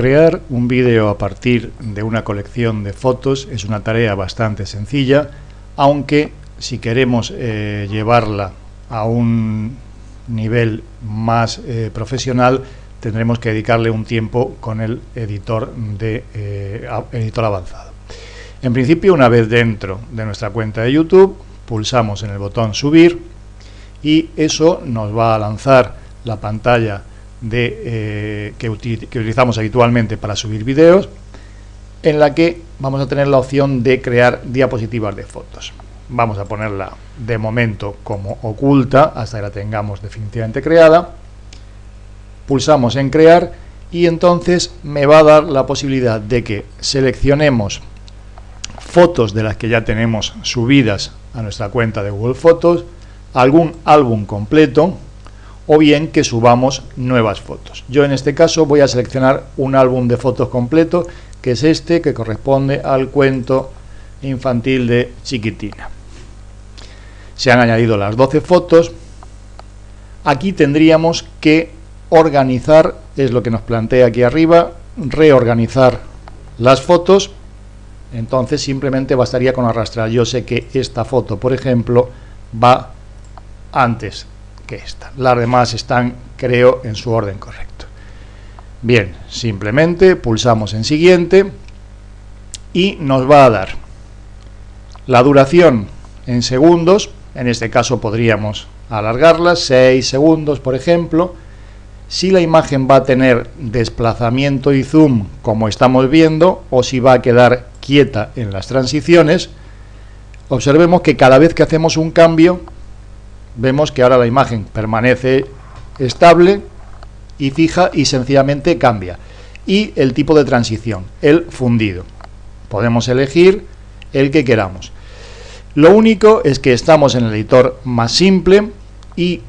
Crear un vídeo a partir de una colección de fotos es una tarea bastante sencilla, aunque si queremos eh, llevarla a un nivel más eh, profesional tendremos que dedicarle un tiempo con el editor, de, eh, editor avanzado. En principio, una vez dentro de nuestra cuenta de YouTube, pulsamos en el botón subir y eso nos va a lanzar la pantalla de, eh, que, utilizamos habitualmente para subir vídeos, en la que vamos a tener la opción de crear diapositivas de fotos. Vamos a ponerla de momento como oculta hasta que la tengamos definitivamente creada. Pulsamos en crear y entonces me va a dar la posibilidad de que seleccionemos fotos de las que ya tenemos subidas a nuestra cuenta de Google Fotos, algún álbum completo, o bien que subamos nuevas fotos. Yo en este caso voy a seleccionar un álbum de fotos completo, que es este, que corresponde al cuento infantil de Chiquitina. Se han añadido las 12 fotos. Aquí tendríamos que organizar, es lo que nos plantea aquí arriba, reorganizar las fotos. Entonces simplemente bastaría con arrastrar. Yo sé que esta foto, por ejemplo, va antes esta. Las demás están, creo, en su orden correcto. Bien, simplemente pulsamos en siguiente y nos va a dar la duración en segundos, en este caso podríamos alargarla, 6 segundos por ejemplo, si la imagen va a tener desplazamiento y zoom como estamos viendo o si va a quedar quieta en las transiciones, observemos que cada vez que hacemos un cambio vemos que ahora la imagen permanece estable y fija y sencillamente cambia. Y el tipo de transición, el fundido. Podemos elegir el que queramos. Lo único es que estamos en el editor más simple y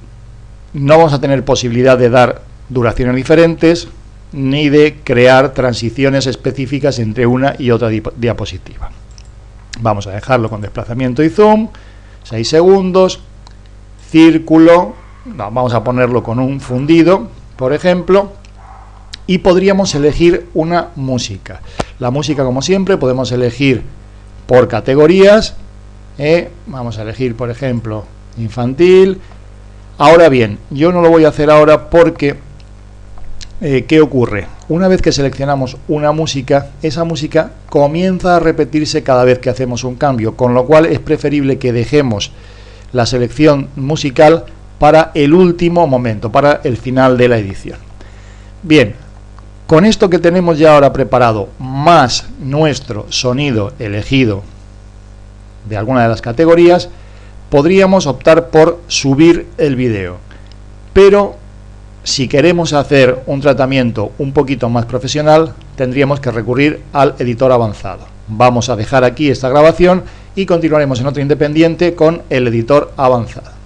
no vamos a tener posibilidad de dar duraciones diferentes ni de crear transiciones específicas entre una y otra diapositiva. Vamos a dejarlo con desplazamiento y zoom, 6 segundos, círculo, vamos a ponerlo con un fundido, por ejemplo, y podríamos elegir una música. La música, como siempre, podemos elegir por categorías, ¿eh? vamos a elegir, por ejemplo, infantil. Ahora bien, yo no lo voy a hacer ahora porque, eh, ¿qué ocurre? Una vez que seleccionamos una música, esa música comienza a repetirse cada vez que hacemos un cambio, con lo cual es preferible que dejemos la selección musical para el último momento, para el final de la edición. Bien, con esto que tenemos ya ahora preparado, más nuestro sonido elegido de alguna de las categorías, podríamos optar por subir el vídeo. Pero si queremos hacer un tratamiento un poquito más profesional, tendríamos que recurrir al editor avanzado. Vamos a dejar aquí esta grabación y continuaremos en otro independiente con el editor avanzado.